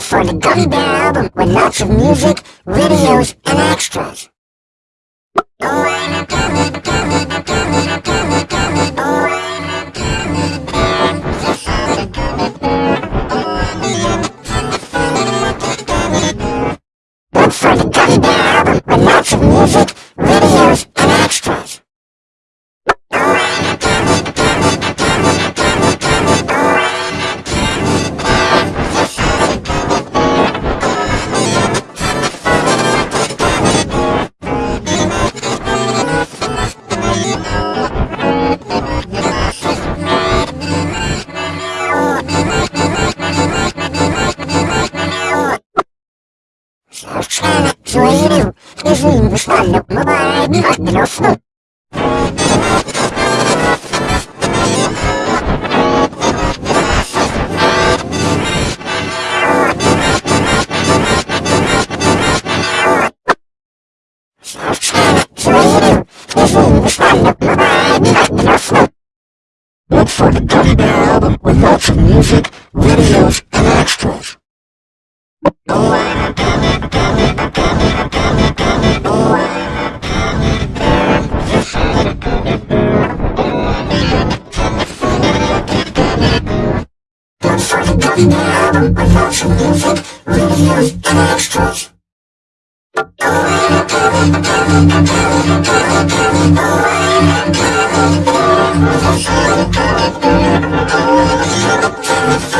Look for the Gummy Bear album with lots of music, videos, and extras. Look İzin ısmarlık mübarek olsun. Look for the Gummy Bear album with lots of music, for the Gummy Bear album with lots of music, videos, and extras. Look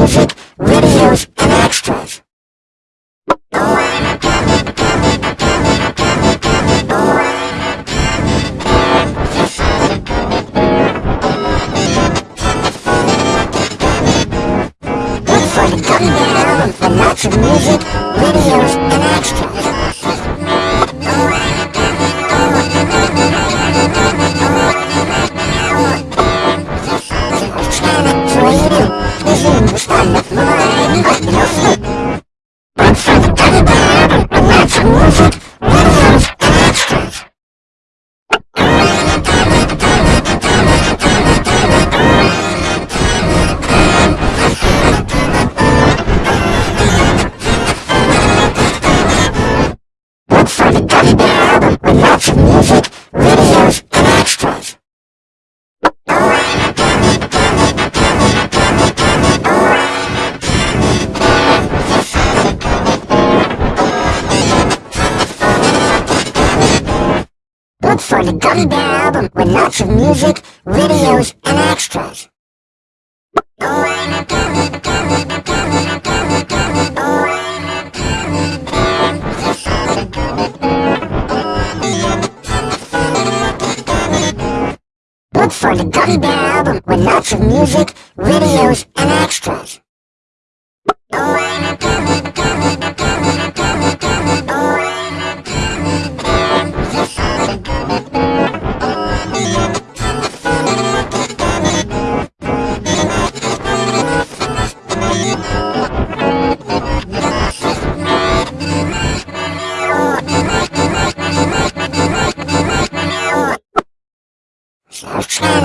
of for the Gummy Bear album with lots of music, videos, and extras. Look for the Gummy Bear album with lots of music, videos, and extras. Olsun.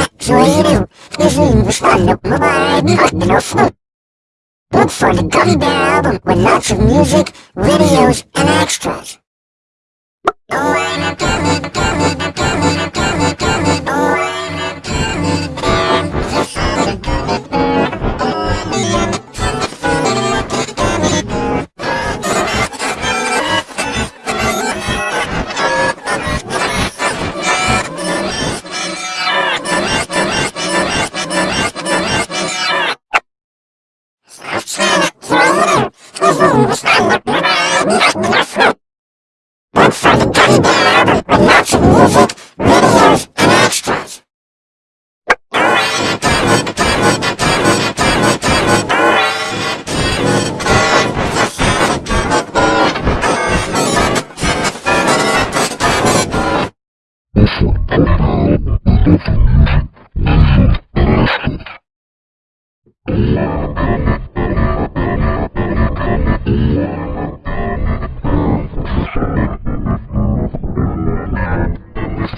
Look for the Gummy Bear album with lots of music, videos, and extras. Ismarlık mübarek adın olsun. Look for the Gummy Bear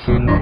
Action.